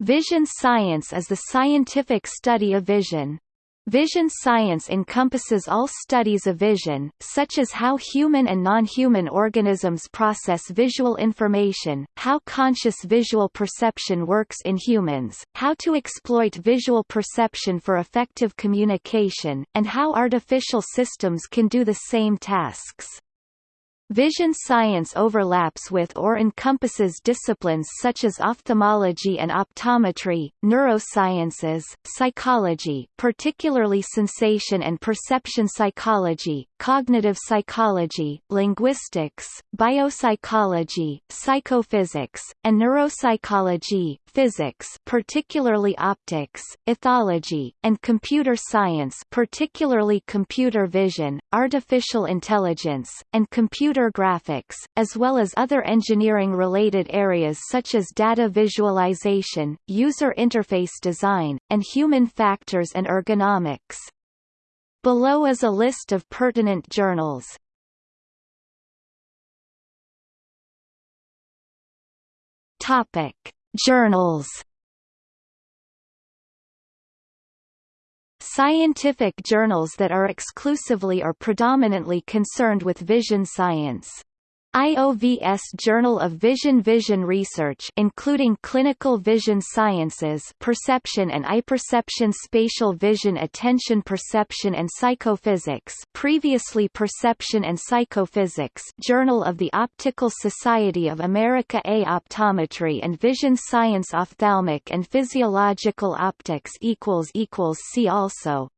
Vision science is the scientific study of vision. Vision science encompasses all studies of vision, such as how human and non-human organisms process visual information, how conscious visual perception works in humans, how to exploit visual perception for effective communication, and how artificial systems can do the same tasks. Vision science overlaps with or encompasses disciplines such as ophthalmology and optometry, neurosciences, psychology particularly sensation and perception psychology, cognitive psychology, linguistics, biopsychology, psychophysics, and neuropsychology, physics particularly optics, ethology, and computer science particularly computer vision, artificial intelligence, and computer graphics, as well as other engineering-related areas such as data visualization, user interface design, and human factors and ergonomics. Below is a list of pertinent journals. Topic: Journals. Scientific journals that are exclusively or predominantly concerned with vision science. IOVS Journal of Vision Vision Research including Clinical Vision Sciences Perception and i-Perception Spatial Vision Attention Perception and Psychophysics previously Perception and Psychophysics Journal of the Optical Society of America A Optometry and Vision Science Ophthalmic and Physiological Optics equals equals See also